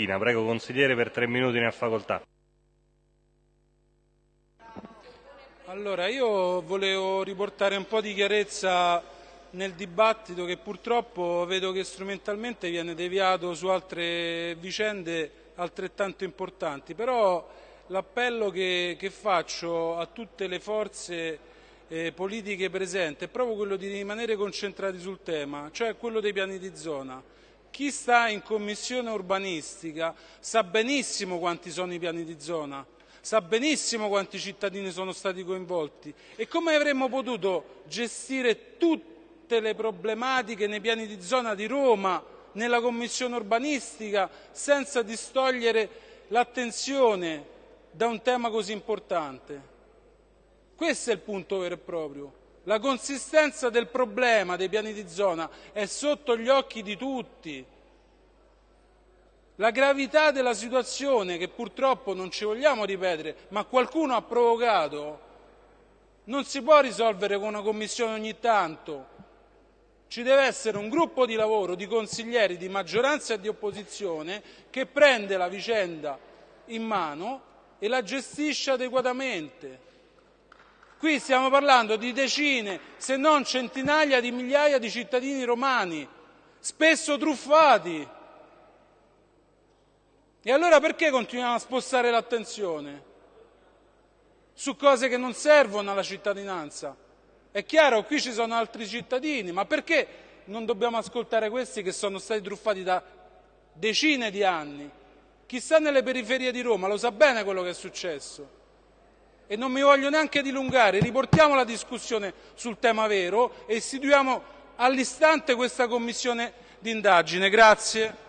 Prego consigliere per tre minuti ne ha facoltà. Allora, io volevo riportare un po' di chiarezza nel dibattito che purtroppo vedo che strumentalmente viene deviato su altre vicende altrettanto importanti, però l'appello che, che faccio a tutte le forze eh, politiche presenti è proprio quello di rimanere concentrati sul tema, cioè quello dei piani di zona. Chi sta in commissione urbanistica sa benissimo quanti sono i piani di zona, sa benissimo quanti cittadini sono stati coinvolti e come avremmo potuto gestire tutte le problematiche nei piani di zona di Roma, nella commissione urbanistica, senza distogliere l'attenzione da un tema così importante. Questo è il punto vero e proprio. La consistenza del problema dei piani di zona è sotto gli occhi di tutti. La gravità della situazione, che purtroppo non ci vogliamo ripetere, ma qualcuno ha provocato, non si può risolvere con una commissione ogni tanto. Ci deve essere un gruppo di lavoro di consiglieri di maggioranza e di opposizione che prende la vicenda in mano e la gestisce adeguatamente. Qui stiamo parlando di decine, se non centinaia di migliaia di cittadini romani, spesso truffati. E allora perché continuiamo a spostare l'attenzione su cose che non servono alla cittadinanza? È chiaro, qui ci sono altri cittadini, ma perché non dobbiamo ascoltare questi che sono stati truffati da decine di anni? Chi sta nelle periferie di Roma lo sa bene quello che è successo e non mi voglio neanche dilungare, riportiamo la discussione sul tema vero e istituiamo all'istante questa commissione d'indagine. Grazie.